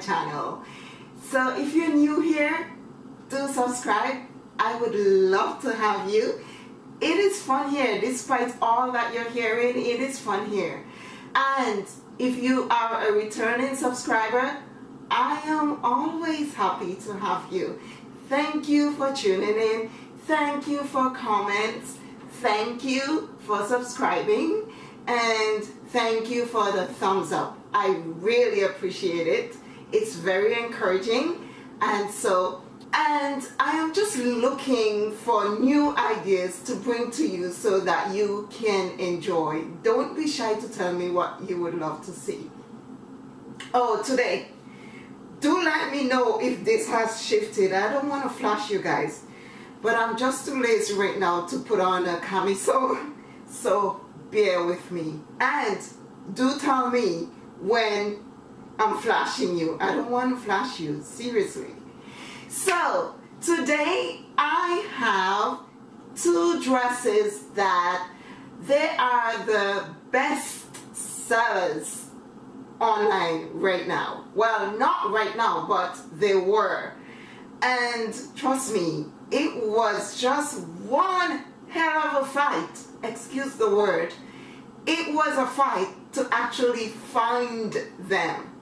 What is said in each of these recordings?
channel. So if you're new here, do subscribe. I would love to have you. It is fun here, despite all that you're hearing, it is fun here. And if you are a returning subscriber, I am always happy to have you. Thank you for tuning in. Thank you for comments. Thank you for subscribing. And thank you for the thumbs up. I really appreciate it. It's very encouraging. And so, and I am just looking for new ideas to bring to you so that you can enjoy. Don't be shy to tell me what you would love to see. Oh, today, do let me know if this has shifted. I don't want to flash you guys, but I'm just too lazy right now to put on a camisole. So bear with me. And do tell me when I'm flashing you. I don't want to flash you, seriously. So today I have two dresses that they are the best sellers online right now. Well, not right now, but they were. And trust me, it was just one hell of a fight, excuse the word. It was a fight to actually find them.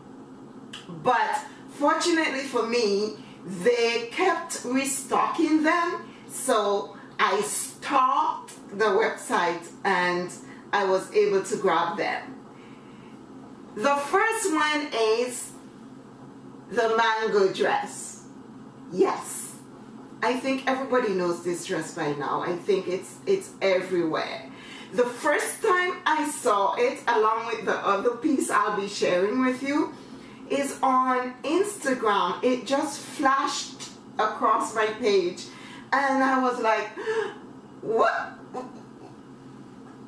But fortunately for me, they kept restocking them. So I stalked the website and I was able to grab them. The first one is the mango dress. Yes. I think everybody knows this dress by now. I think it's it's everywhere. The first time I saw it, along with the other piece I'll be sharing with you, is on Instagram. It just flashed across my page and I was like, what?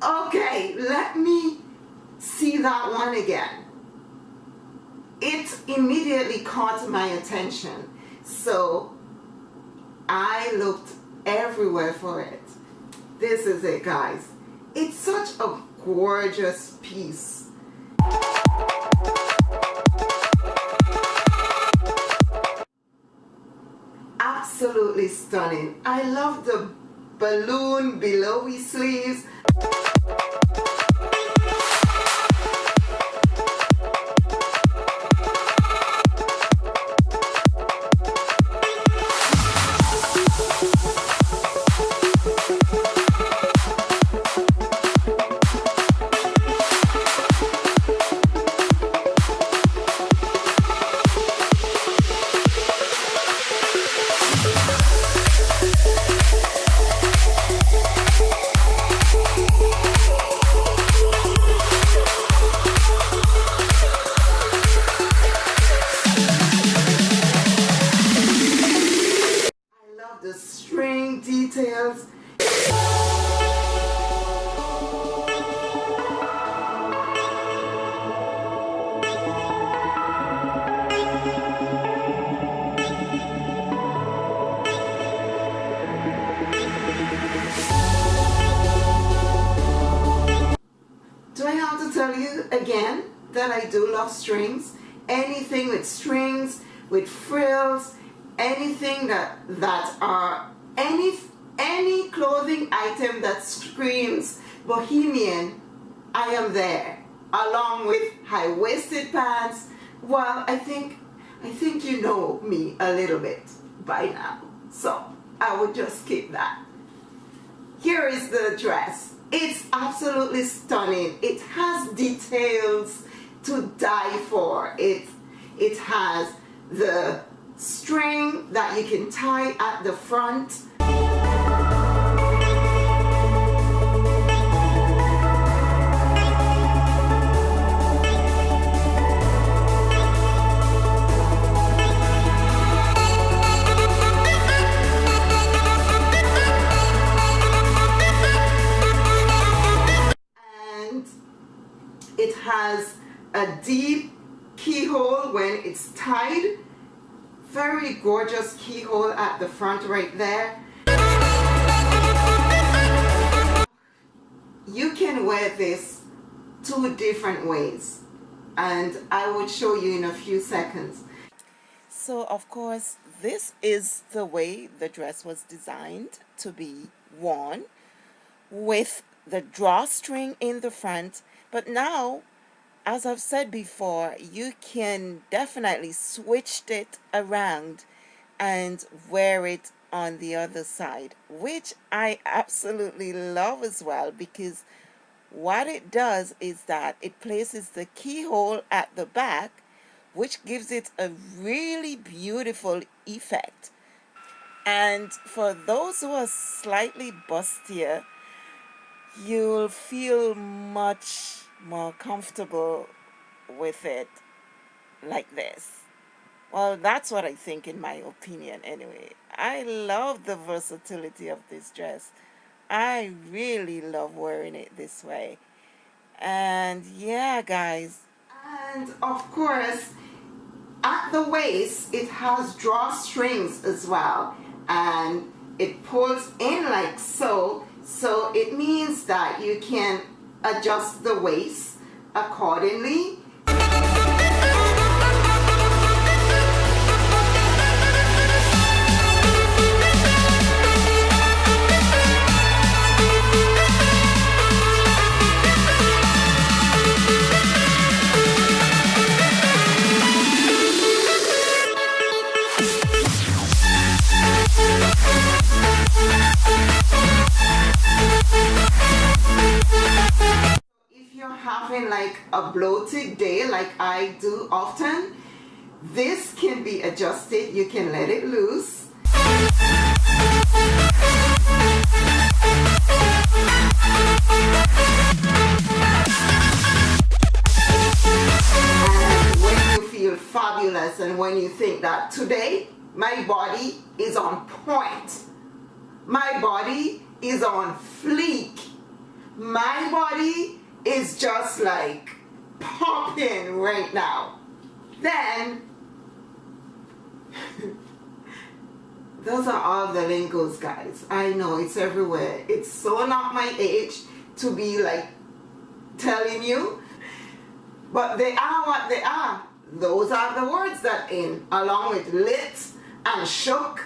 Okay, let me see that one again. It immediately caught my attention. So I looked everywhere for it. This is it, guys. It's such a gorgeous piece. Absolutely stunning. I love the balloon billowy sleeves. With frills, anything that that are any any clothing item that screams bohemian I am there along with high-waisted pants. Well I think I think you know me a little bit by now so I would just keep that. Here is the dress. It's absolutely stunning. It has details to die for. It it has the string that you can tie at the front. And it has a deep keyhole when it's tied. Very gorgeous keyhole at the front right there. You can wear this two different ways and I will show you in a few seconds. So of course this is the way the dress was designed to be worn with the drawstring in the front. But now as I've said before you can definitely switch it around and wear it on the other side which I absolutely love as well because what it does is that it places the keyhole at the back which gives it a really beautiful effect. And for those who are slightly bustier you'll feel much more comfortable with it like this. Well that's what I think in my opinion anyway. I love the versatility of this dress. I really love wearing it this way. And yeah guys. And of course at the waist it has drawstrings as well. And it pulls in like so. So it means that you can adjust the waist accordingly like a bloated day like I do often, this can be adjusted. You can let it loose. When you feel fabulous and when you think that today my body is on point, my body is on fleek, my body is just like popping right now. Then, those are all the lingos, guys. I know it's everywhere. It's so not my age to be like telling you, but they are what they are. Those are the words that in, along with lit and shook.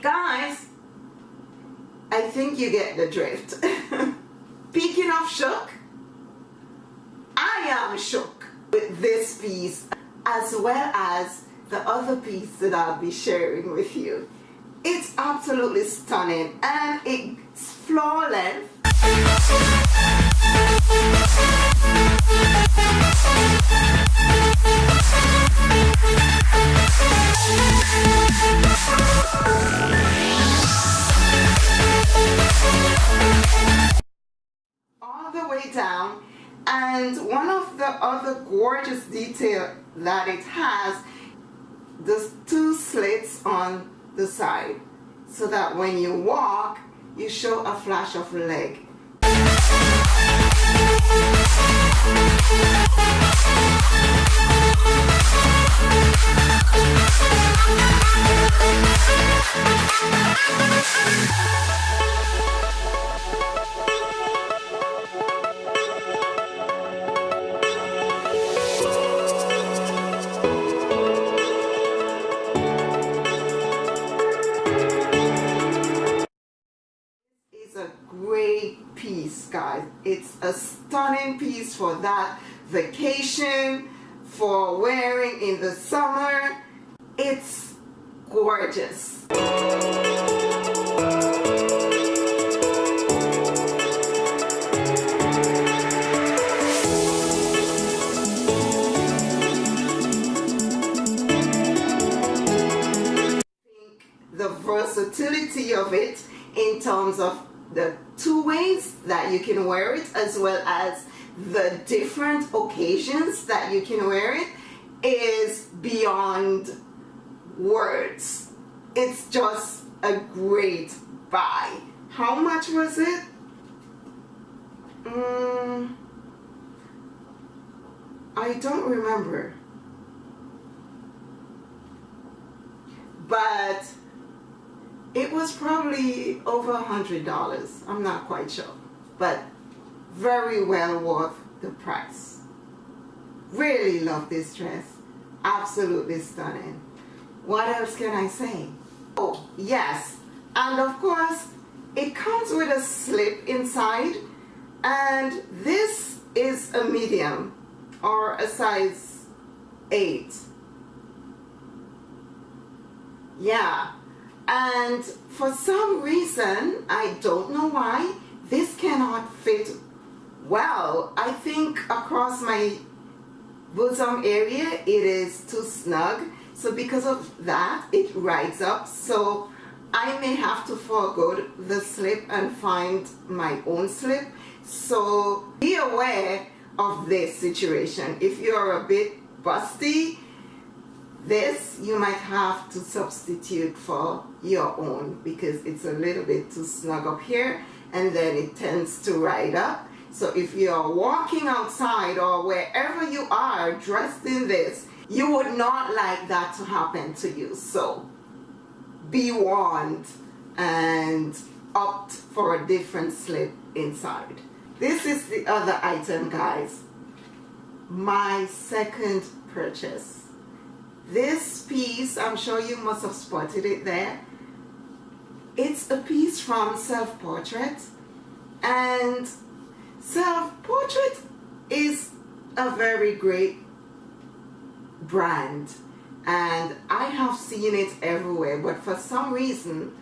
Guys, I think you get the drift. Speaking of shook, I am shook with this piece as well as the other piece that I'll be sharing with you. It's absolutely stunning and it's floor length. Way down and one of the other gorgeous detail that it has the two slits on the side so that when you walk you show a flash of leg that vacation, for wearing in the summer. It's gorgeous. the versatility of it in terms of the two ways that you can wear it as well as the different occasions that you can wear it is beyond words. It's just a great buy. How much was it? Mm, I don't remember. But it was probably over a hundred dollars I'm not quite sure but very well worth the price really love this dress absolutely stunning. What else can I say? Oh, yes. And of course, it comes with a slip inside. And this is a medium or a size 8. Yeah. And for some reason, I don't know why, this cannot fit well. I think across my bosom area, it is too snug. So because of that, it rides up. So I may have to forego the slip and find my own slip. So be aware of this situation. If you're a bit busty, this you might have to substitute for your own because it's a little bit too snug up here and then it tends to ride up. So if you're walking outside or wherever you are dressed in this, you would not like that to happen to you. So be warned and opt for a different slip inside. This is the other item guys. My second purchase. This piece, I'm sure you must have spotted it there. It's a piece from Self Portrait and Self Portrait is a very great brand. And I have seen it everywhere. But for some reason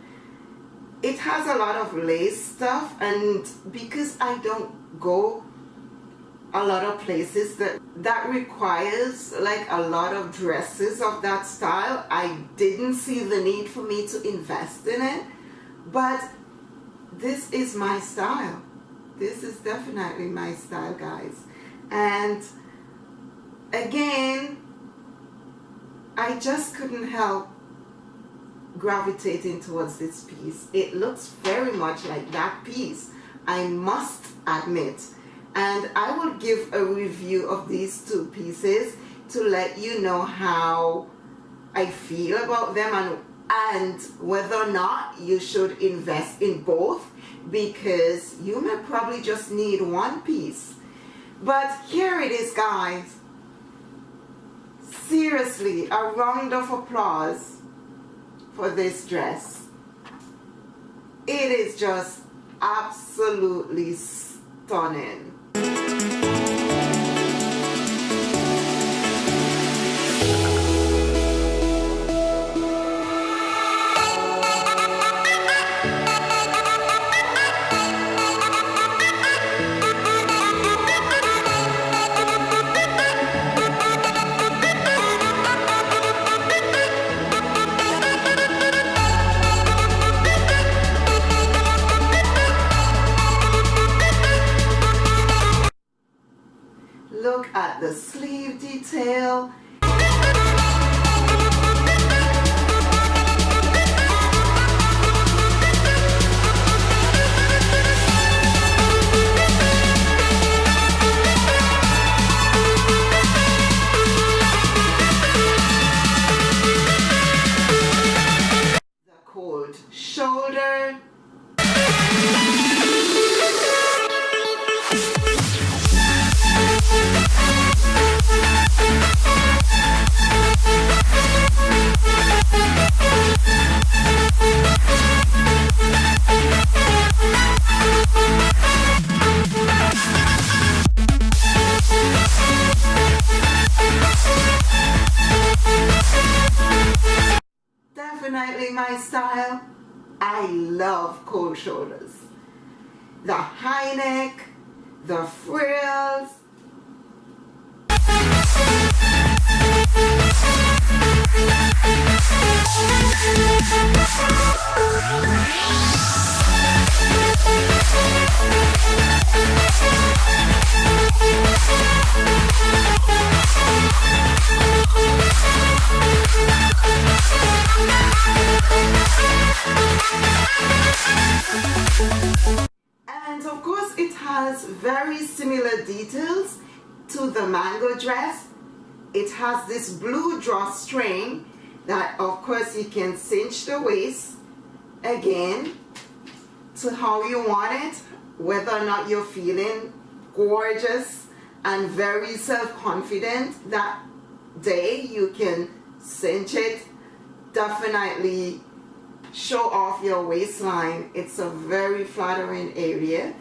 it has a lot of lace stuff. And because I don't go a lot of places that that requires like a lot of dresses of that style I didn't see the need for me to invest in it but this is my style this is definitely my style guys and again I just couldn't help gravitating towards this piece. It looks very much like that piece, I must admit. And I will give a review of these two pieces to let you know how I feel about them and, and whether or not you should invest in both because you may probably just need one piece. But here it is guys seriously a round of applause for this dress. It is just absolutely stunning. Definitely my style. I love cold shoulders. The high neck, the frills. And of course it has very similar details to the mango dress. It has this blue drawstring that of course you can cinch the waist again to how you want it whether or not you're feeling gorgeous and very self-confident that day you can cinch it definitely show off your waistline. It's a very flattering area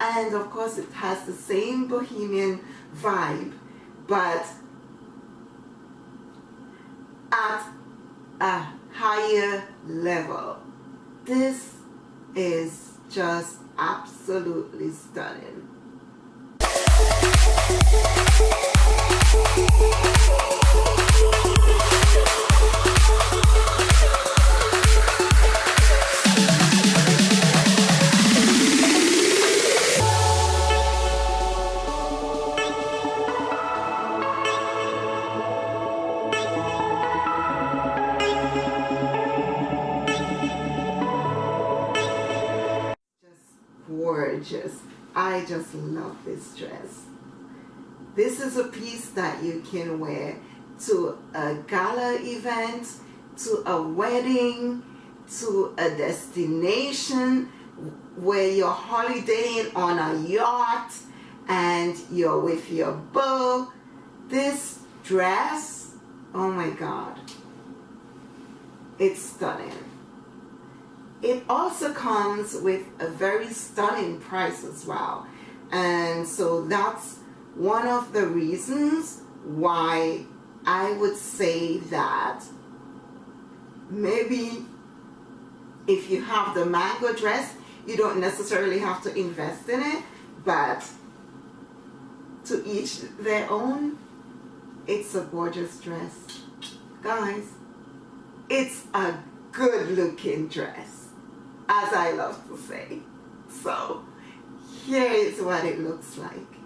and of course it has the same bohemian vibe but at a higher level. This is just absolutely stunning I just love this dress. This is a piece that you can wear to a gala event, to a wedding, to a destination where you're holidaying on a yacht and you're with your beau. This dress, oh my God, it's stunning. It also comes with a very stunning price as well. And so that's one of the reasons why I would say that maybe if you have the mango dress, you don't necessarily have to invest in it, but to each their own, it's a gorgeous dress. Guys, it's a good looking dress as I love to say. So here is what it looks like.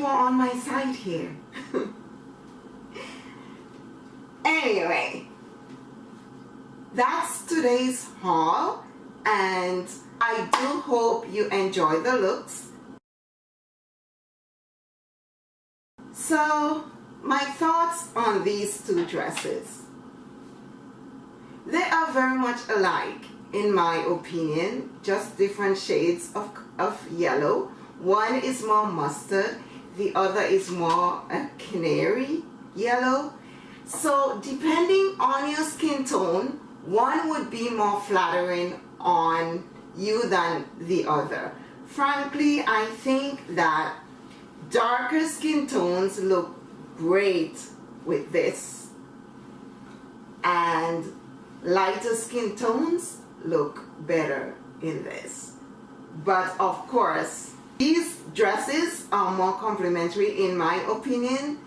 You were on my side here. anyway, that's today's haul and I do hope you enjoy the looks. So, my thoughts on these two dresses. They are very much alike in my opinion, just different shades of, of yellow. One is more mustard, the other is more a canary yellow. So depending on your skin tone, one would be more flattering on you than the other. Frankly, I think that darker skin tones look great with this and lighter skin tones look better in this but of course these dresses are more complimentary in my opinion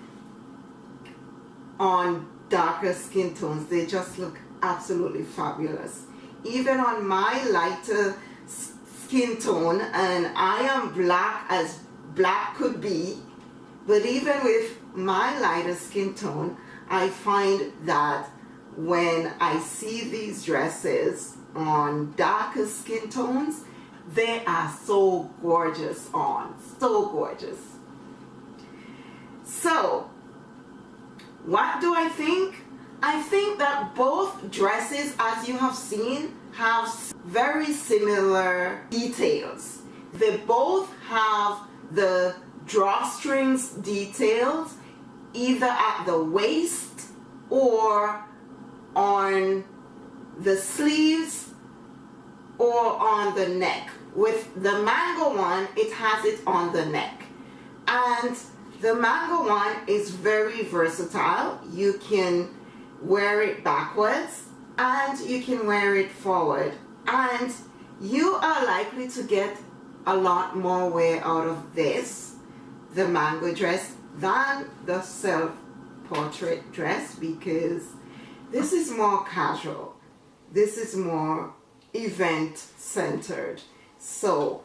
on darker skin tones. They just look absolutely fabulous. Even on my lighter skin tone and I am black as black could be but even with my lighter skin tone I find that when I see these dresses on darker skin tones they are so gorgeous on so gorgeous. So what do I think? I think that both dresses as you have seen have very similar details. They both have the drawstrings details either at the waist or on the sleeves or on the neck. With the mango one, it has it on the neck. And the mango one is very versatile. You can wear it backwards and you can wear it forward. And you are likely to get a lot more wear out of this, the mango dress, than the self-portrait dress because this is more casual. This is more event centered. So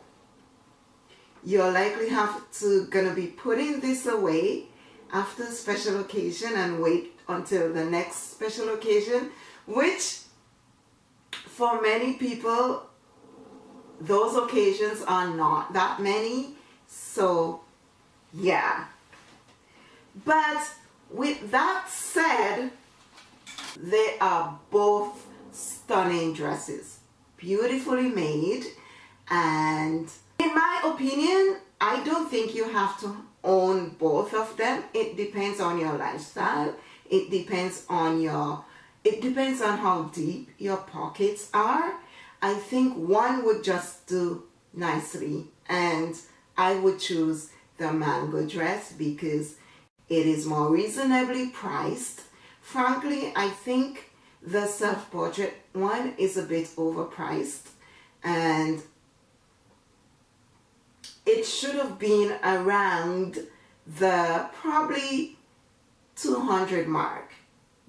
you're likely have to gonna be putting this away after special occasion and wait until the next special occasion, which for many people, those occasions are not that many. So yeah. But with that said, they are both stunning dresses, beautifully made and in my opinion, I don't think you have to own both of them. It depends on your lifestyle. It depends on your, it depends on how deep your pockets are. I think one would just do nicely and I would choose the mango dress because it is more reasonably priced Frankly, I think the self-portrait one is a bit overpriced and it should have been around the probably 200 mark,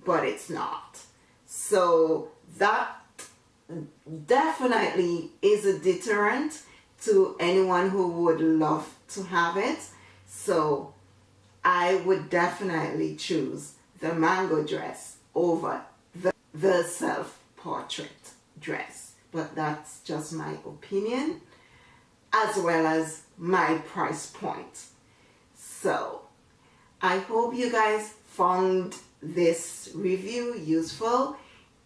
but it's not. So that definitely is a deterrent to anyone who would love to have it. So I would definitely choose the mango dress over the self-portrait dress. But that's just my opinion as well as my price point. So I hope you guys found this review useful.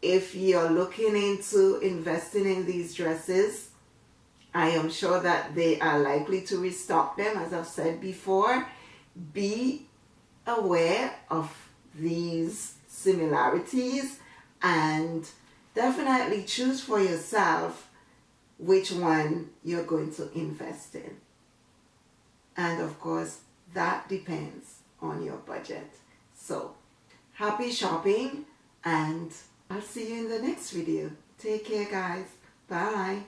If you're looking into investing in these dresses, I am sure that they are likely to restock them as I've said before. Be aware of these similarities and definitely choose for yourself which one you're going to invest in. And of course, that depends on your budget. So, happy shopping and I'll see you in the next video. Take care guys. Bye.